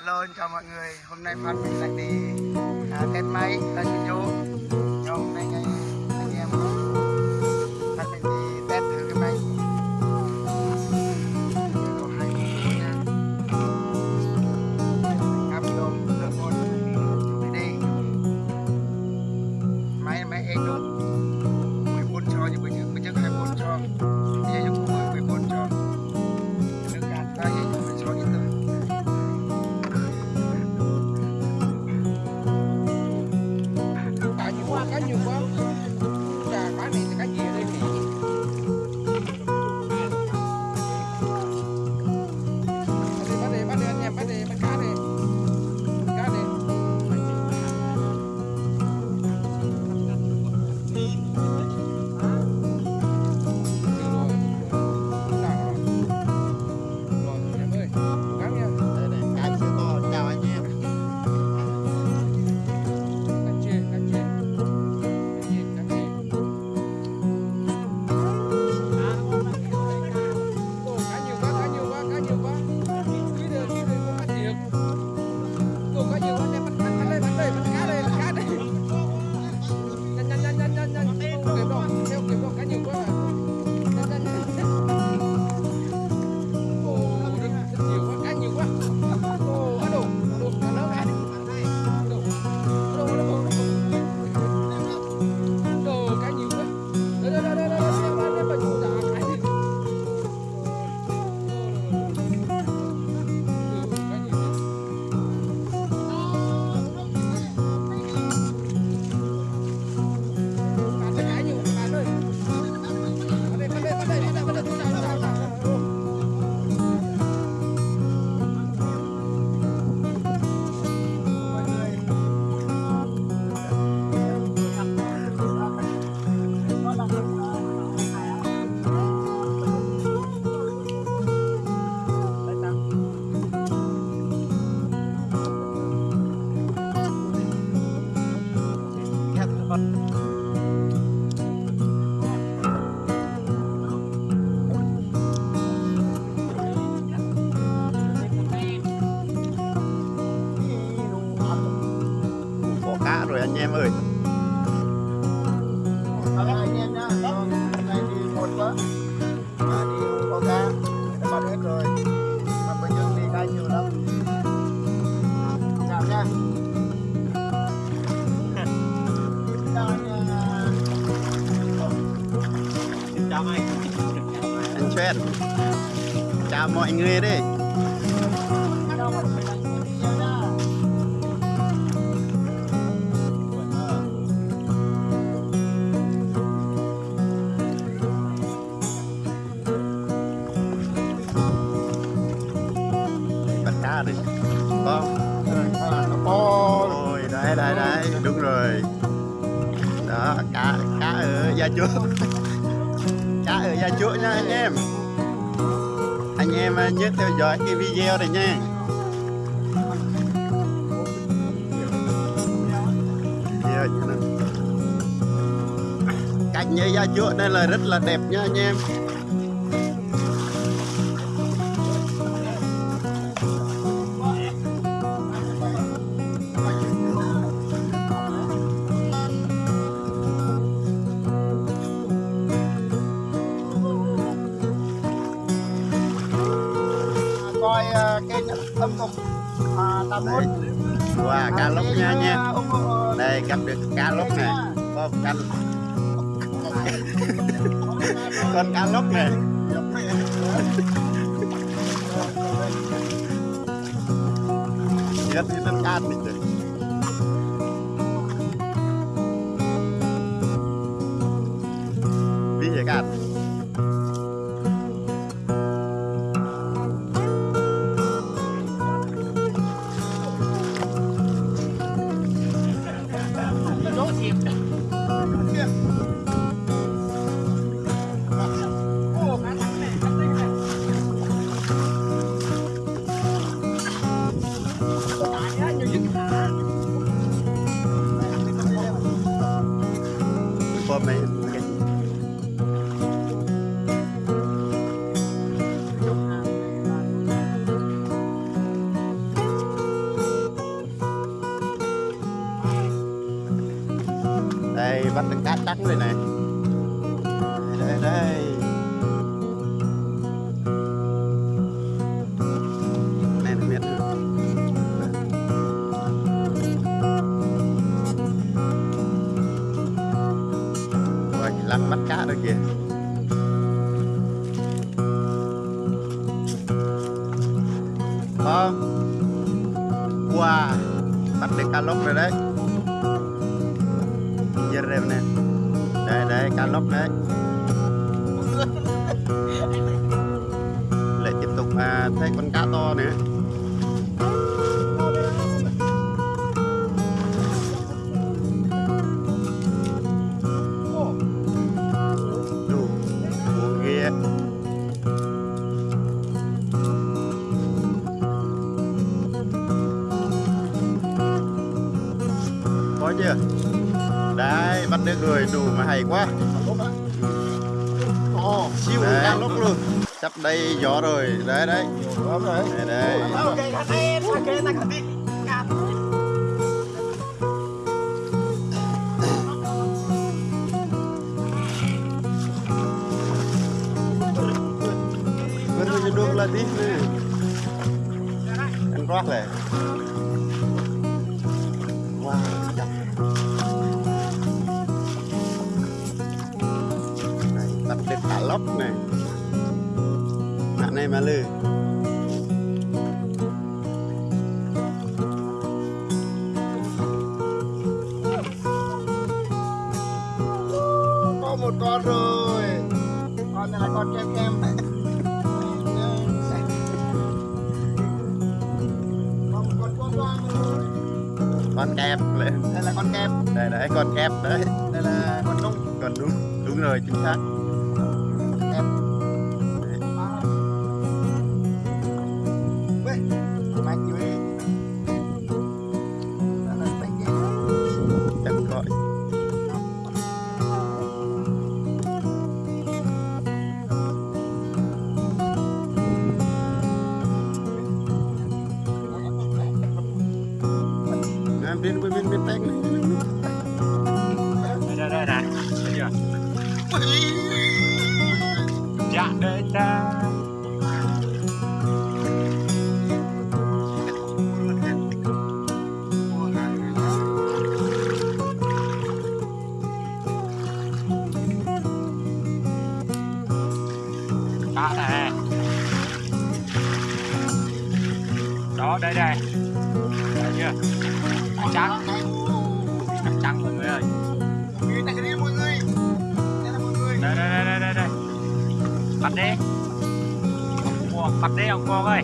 Hello chào mọi người, hôm nay phát mình lại đi à, test máy tại Sinh Dô Cho hôm nay ngay anh em à, Phan mình đi test thử cái máy. Máy máy Eco mọi người đấy cá đi. Con ôi, đây đây đây. Đúng rồi. Đó, cá cá ở gia chúa cá ở gia chúa nha anh em anh em à, nhớ theo dõi cái video này nha. Cảnh như gia chuột đây là rất là đẹp nha, anh em. đây wow, cá lóc nha nha. Đây gặp được cá lóc này. Con canh con cá lóc này. Chết với tên cá mình được. Bắt được cá trắng rồi này. Đây đây này là miệng Rồi lăn bắt cá rồi kìa. Không. Wow. Bắt được cá lóc rồi đấy đây nè. Đây đây cá lóc đấy. Lại tiếp tục à, thấy con cá to nữa Đấy rồi đủ mà hay quá siêu Đấy. cá lóc luôn. Sắp đây gió rồi Đấy đấy Đúng rồi. Đây đây Ok, anh em, ok, ta cần đi. Baru jedung latih nih. Kan roh lóc này. Mạng này mà lư. Có một con rồi. Con này là con kem kem. Con. Con kẹp. Đây là con kem. Đây đấy, con kẹp đấy. Đây là con nung. Còn đúng, đúng rồi, chính xác. Bắt đi. Mua đi ông con ơi.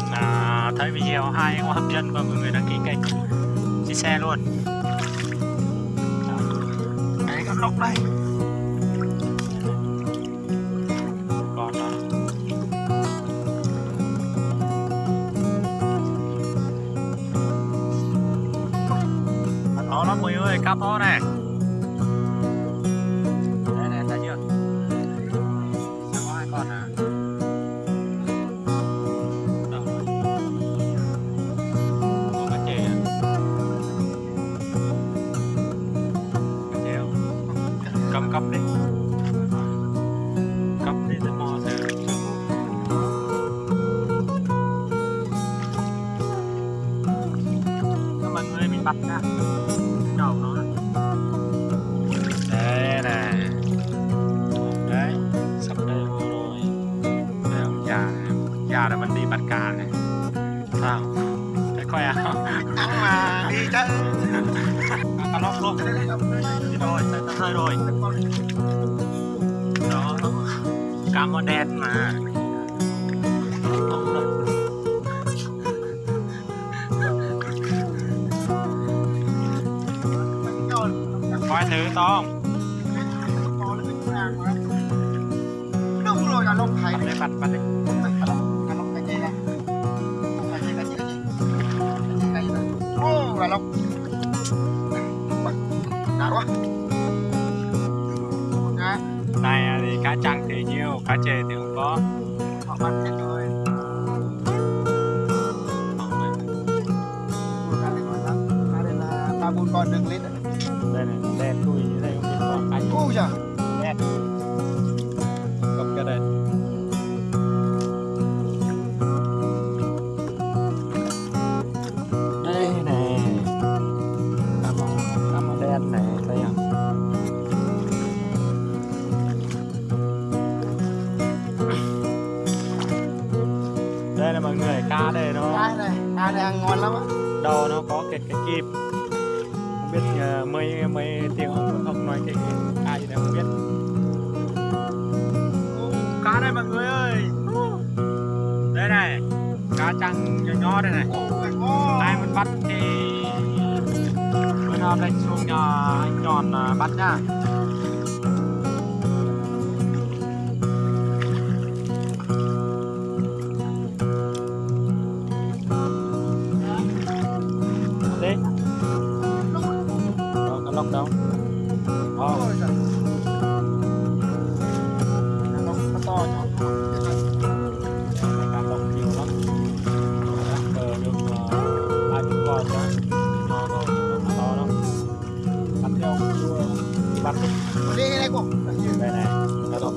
Xem à, thấy video hay hoặc hấp dẫn và mọi người đăng ký kênh chia sẻ luôn. Đấy con lốc đây. Còn đó. To lắm mọi người ơi cá này. Bắt ra. Đầu nó đây nè. Đấy sắp đây vô rồi. Đây ông già ông già là mình đi bắt cá này. Sao? Thấy khoe không? Mà đi chứ. cá lóc luôn. Đi rồi tao hơi rồi. Đó. Cá mò đen mà gì nè cái gì cái gì cái gì cái gì cái gì ô là lông. Đã quá. Này thì cá trăng thì nhiều cá chê thì không có. Họ bắt hết rồi biết uh, mấy mấy tiếng ông không nói cái ai thì không biết. Cá đây mọi người ơi. Đây này cá trăng nhỏ nhỏ đây này. Ai muốn bắt thì bữa nào đánh xuống nhà anh tròn à, bắt nha 你把，我这些来过，来来，来走。